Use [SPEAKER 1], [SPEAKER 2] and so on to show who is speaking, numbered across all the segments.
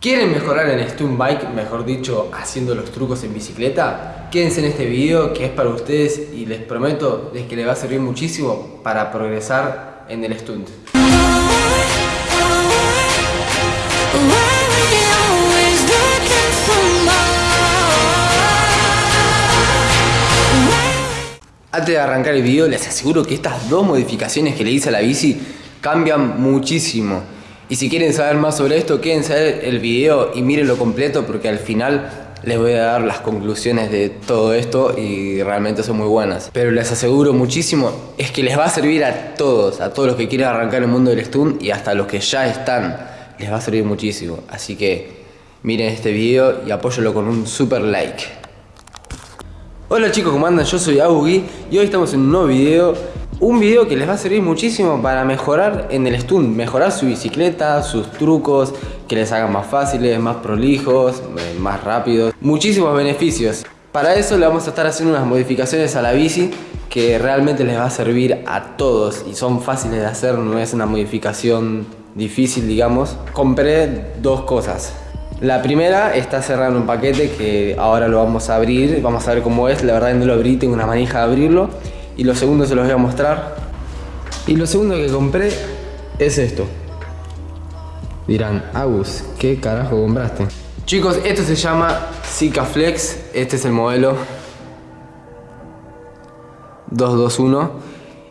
[SPEAKER 1] ¿Quieren mejorar en Stunt Bike, mejor dicho, haciendo los trucos en bicicleta? Quédense en este video que es para ustedes y les prometo que les va a servir muchísimo para progresar en el stunt. Antes de arrancar el video les aseguro que estas dos modificaciones que le hice a la bici cambian muchísimo. Y si quieren saber más sobre esto, quédense a el video y mírenlo completo porque al final les voy a dar las conclusiones de todo esto y realmente son muy buenas. Pero les aseguro muchísimo, es que les va a servir a todos, a todos los que quieren arrancar el mundo del stunt y hasta los que ya están, les va a servir muchísimo. Así que miren este video y apóyalo con un super like. Hola chicos, ¿cómo andan? Yo soy Augi y hoy estamos en un nuevo video un video que les va a servir muchísimo para mejorar en el stunt, mejorar su bicicleta, sus trucos, que les hagan más fáciles, más prolijos, eh, más rápidos, muchísimos beneficios. Para eso le vamos a estar haciendo unas modificaciones a la bici que realmente les va a servir a todos y son fáciles de hacer, no es una modificación difícil digamos. Compré dos cosas. La primera está cerrando un paquete que ahora lo vamos a abrir, vamos a ver cómo es, la verdad no lo abrí, tengo una manija de abrirlo y lo segundo se los voy a mostrar. Y lo segundo que compré es esto. Dirán, Agus, ¿qué carajo compraste? Chicos, esto se llama Zika Flex. Este es el modelo 221.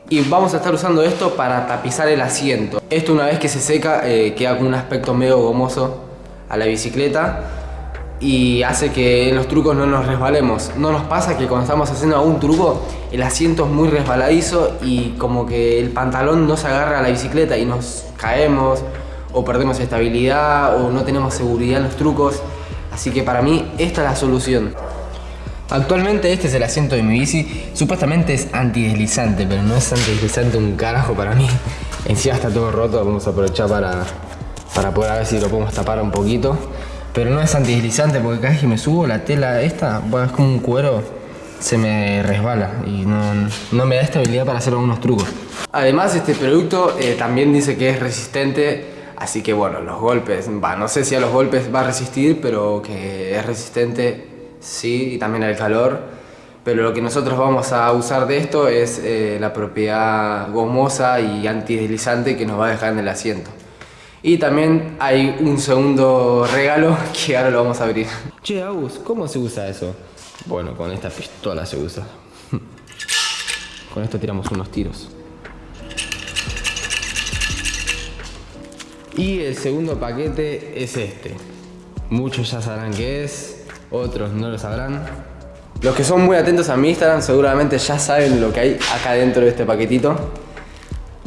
[SPEAKER 1] Y vamos a estar usando esto para tapizar el asiento. Esto una vez que se seca eh, queda con un aspecto medio gomoso a la bicicleta y hace que en los trucos no nos resbalemos. No nos pasa que cuando estamos haciendo algún truco el asiento es muy resbaladizo y como que el pantalón no se agarra a la bicicleta y nos caemos o perdemos estabilidad o no tenemos seguridad en los trucos. Así que para mí esta es la solución. Actualmente este es el asiento de mi bici, supuestamente es antideslizante, pero no es antideslizante un carajo para mí. Encima está todo roto, vamos a aprovechar para, para poder ver si lo podemos tapar un poquito. Pero no es antideslizante porque cada vez que me subo la tela esta, es como un cuero, se me resbala y no, me da estabilidad para hacer algunos trucos. Además este producto eh, también dice que es resistente, así que bueno, los golpes, no sé si a los golpes va a resistir, pero que es resistente sí, y también al calor. Pero lo que nosotros vamos a usar de esto es eh, la propiedad gomosa y antideslizante que nos va a dejar en el asiento. Y también hay un segundo regalo que ahora lo vamos a abrir. Che, Agus, ¿cómo se usa eso? Bueno, con esta pistola se usa. con esto tiramos unos tiros. Y el segundo paquete es este. Muchos ya sabrán qué es, otros no lo sabrán. Los que son muy atentos a mi Instagram seguramente ya saben lo que hay acá dentro de este paquetito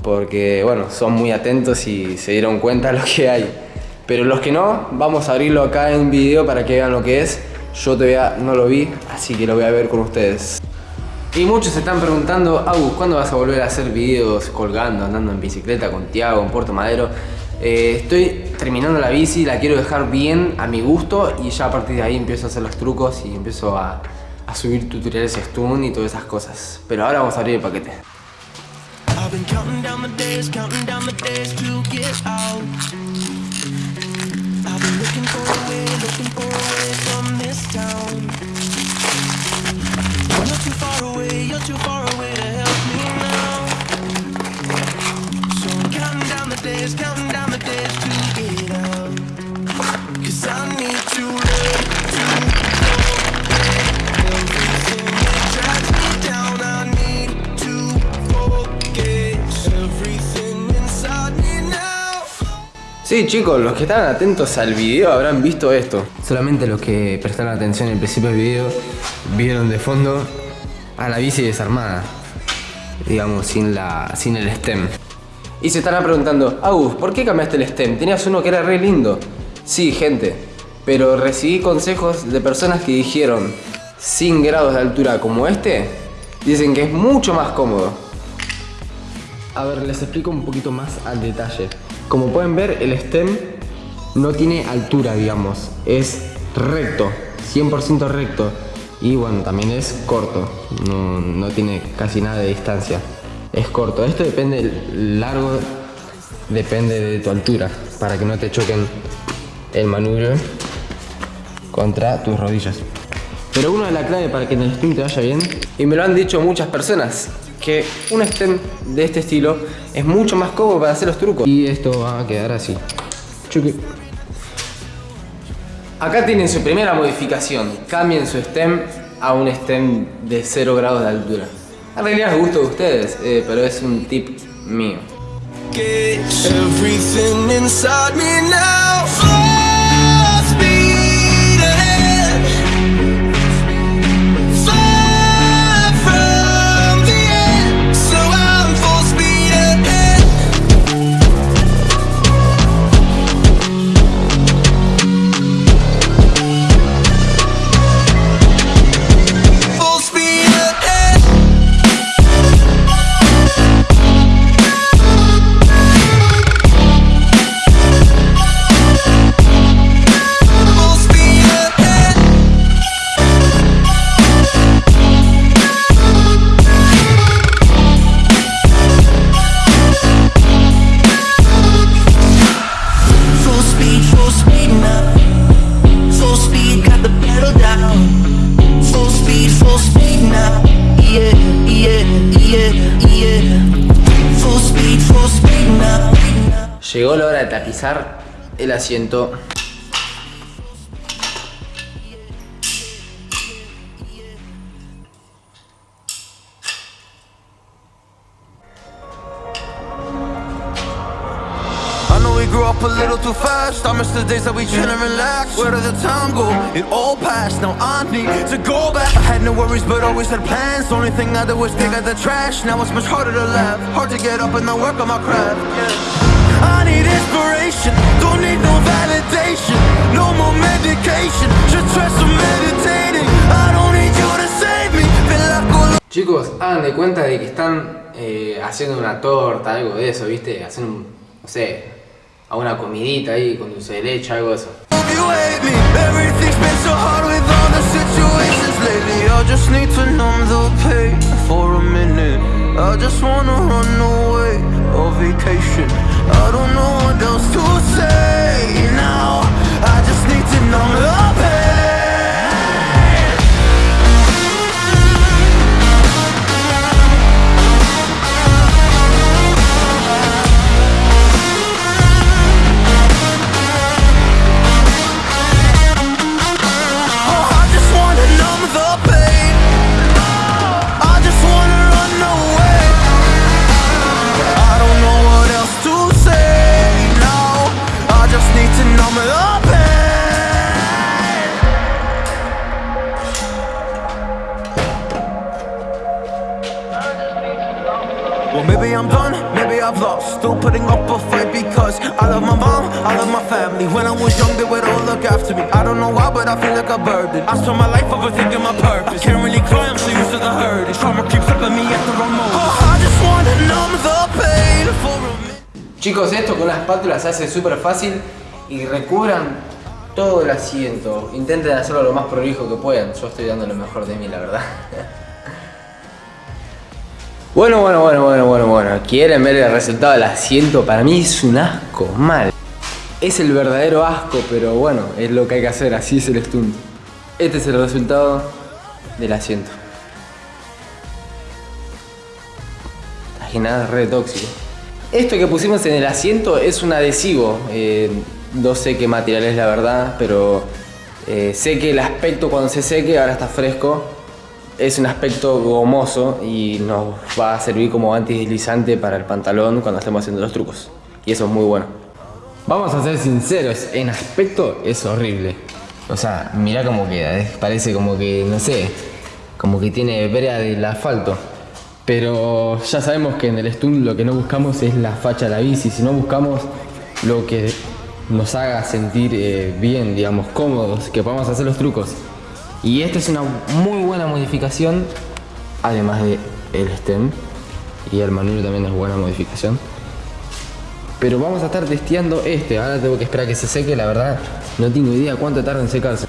[SPEAKER 1] porque bueno, son muy atentos y se dieron cuenta de lo que hay. Pero los que no, vamos a abrirlo acá en video para que vean lo que es. Yo todavía no lo vi, así que lo voy a ver con ustedes. Y muchos se están preguntando, Agus, ¿cuándo vas a volver a hacer videos colgando, andando en bicicleta con Tiago, en Puerto Madero? Eh, estoy terminando la bici, la quiero dejar bien a mi gusto y ya a partir de ahí empiezo a hacer los trucos y empiezo a, subir tutoriales stun y todas esas cosas. Pero ahora vamos a abrir el paquete. Counting down the days, counting down the days to get out. I've been looking for a way, looking for a way Sí chicos, los que estaban atentos al video habrán visto esto. Solamente los que prestaron atención al principio del video vieron de fondo a la bici desarmada. Digamos, sin, la, sin el stem. Y se estarán preguntando, Agus, ¿por qué cambiaste el stem? Tenías uno que era re lindo. Sí, gente, pero recibí consejos de personas que dijeron, sin grados de altura como este, dicen que es mucho más cómodo. A ver, les explico un poquito más al detalle. Como pueden ver, el stem no tiene altura, digamos. Es recto, 100% recto. Y bueno, también es corto. No, tiene casi nada de distancia. Es corto. Esto depende, largo depende de tu altura. Para que no te choquen el manubrio contra tus rodillas. Pero una de las claves para que en el stem te vaya bien, y me lo han dicho muchas personas, que un stem de este estilo es mucho más cómodo para hacer los trucos. Y esto va a quedar así. Chuki. Acá tienen su primera modificación. Cambien su stem a un stem de 0 grados de altura. En realidad es gusto de ustedes, eh, pero es un tip mío. Tapizar el asiento.
[SPEAKER 2] A little too fast. I miss the days that we chill and relax. Where did the time go? It all passed. Now I need to go back. I had no worries, but always had plans. The only thing I did was dig out the trash. Now it's much harder to laugh. Hard to get up and then work on my craft. Yeah. I need inspiration. Don't need no validation. No more medication. Just try some meditating. I don't need you to save me.
[SPEAKER 1] Chicos, hagan de cuenta de que están eh, haciendo una torta, algo de eso, ¿viste? Hacen un, no sé, a una comidita ahí con dulce de leche, algo de eso.
[SPEAKER 2] I just wanna run away on vacation. I don't know what else to say now. I just need to numb the a burden. I spent my life overthinking my purpose. Can't really cry, I'm so used to the hurt. And trauma keeps up on me at the wrong moment. Oh, I just wanna numb the pain for a minute.
[SPEAKER 1] Chicos, esto con una espátula se hace súper fácil y recubran todo el asiento. Intenten hacerlo lo más prolijo que puedan. Yo estoy dando lo mejor de mí, la verdad. Bueno, bueno, bueno, bueno, bueno, bueno. ¿Quieren ver el resultado del asiento? Para mí es un asco, mal. Es el verdadero asco, pero bueno, es lo que hay que hacer, así es el stunt. Este es el resultado del asiento. Re tóxico. Esto que pusimos en el asiento es un adhesivo. eh, no sé qué material es la verdad, pero eh, sé que el aspecto cuando se seque, ahora está fresco, es un aspecto gomoso y nos va a servir como antideslizante para el pantalón cuando estemos haciendo los trucos. Y eso es muy bueno. Vamos a ser sinceros, en aspecto es horrible. O sea, mira cómo queda, ¿eh? parece como que, no sé, como que tiene brea del asfalto. Pero ya sabemos que en el stunt lo que no buscamos es la facha de la bici, sino buscamos lo que nos haga sentir eh, bien, digamos, cómodos, que podamos hacer los trucos. Y esta es una muy buena modificación, además de el stem. Y el manubrio también es buena modificación. Pero vamos a estar testeando este. Ahora tengo que esperar que se seque. La verdad, no tengo idea cuánto tarda en secarse.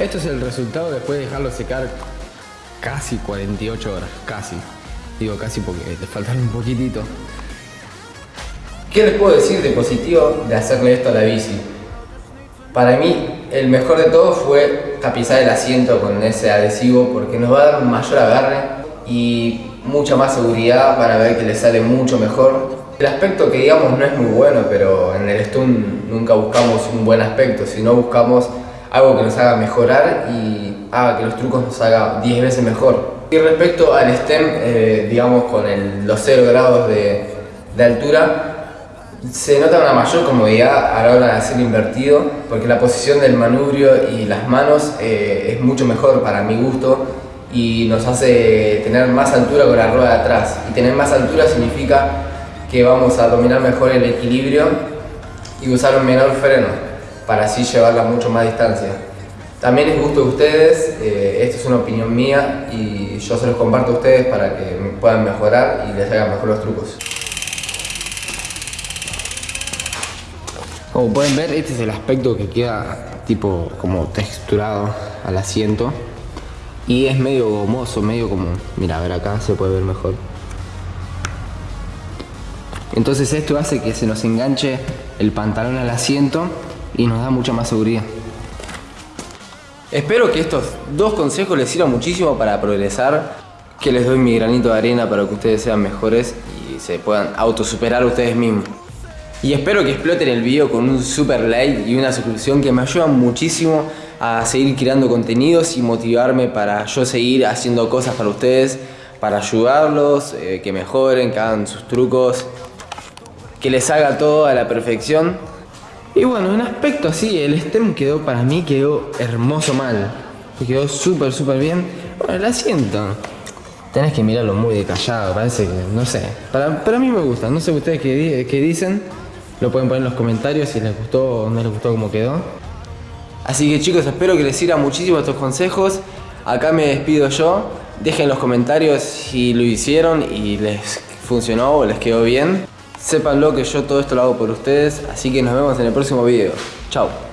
[SPEAKER 1] Esto es el resultado después de dejarlo secar casi 48 horas, casi. Digo casi porque le faltan un poquitito. ¿Qué les puedo decir de positivo de hacerle esto a la bici? Para mí, el mejor de todo fue tapizar el asiento con ese adhesivo porque nos va a dar mayor agarre y mucha más seguridad para ver que le sale mucho mejor. El aspecto que digamos no es muy bueno, pero en el Stun nunca buscamos un buen aspecto, sino buscamos algo que nos haga mejorar y haga que los trucos nos haga 10 veces mejor. Y respecto al STEM, eh, digamos con los 0 grados de, altura, se nota una mayor comodidad a la hora de hacer invertido, porque la posición del manubrio y las manos eh, es mucho mejor para mi gusto y nos hace tener más altura con la rueda de atrás. Y tener más altura significa que vamos a dominar mejor el equilibrio y usar un menor freno para así llevarla mucho más distancia. También es gusto de ustedes, eh, esto es una opinión mía y yo se los comparto a ustedes para que puedan mejorar y les hagan mejor los trucos. Como pueden ver, este es el aspecto que queda tipo como texturado al asiento y es medio gomoso, medio como, mira, a ver acá se puede ver mejor. Entonces esto hace que se nos enganche el pantalón al asiento y nos da mucha más seguridad. Espero que estos dos consejos les sirvan muchísimo para progresar, que les doy mi granito de arena para que ustedes sean mejores y se puedan autosuperar ustedes mismos. Y espero que exploten el video con un super like y una suscripción que me ayudan muchísimo a seguir creando contenidos y motivarme para yo seguir haciendo cosas para ustedes, para ayudarlos, eh, que mejoren, que hagan sus trucos, que les haga todo a la perfección y bueno, en aspecto así, el stem quedó para mí, quedó hermoso mal. Quedó súper, súper bien. Bueno, el asiento. Tenés que mirarlo muy detallado, parece que, no sé. Para, para mí me gusta, no sé ustedes qué, qué dicen. Lo pueden poner en los comentarios si les gustó o no les gustó cómo quedó. Así que chicos, espero que les sirvan muchísimo estos consejos. Acá me despido yo. Dejen en los comentarios si lo hicieron y les funcionó o les quedó bien. Sépanlo que yo todo esto lo hago por ustedes, así que nos vemos en el próximo video. Chao.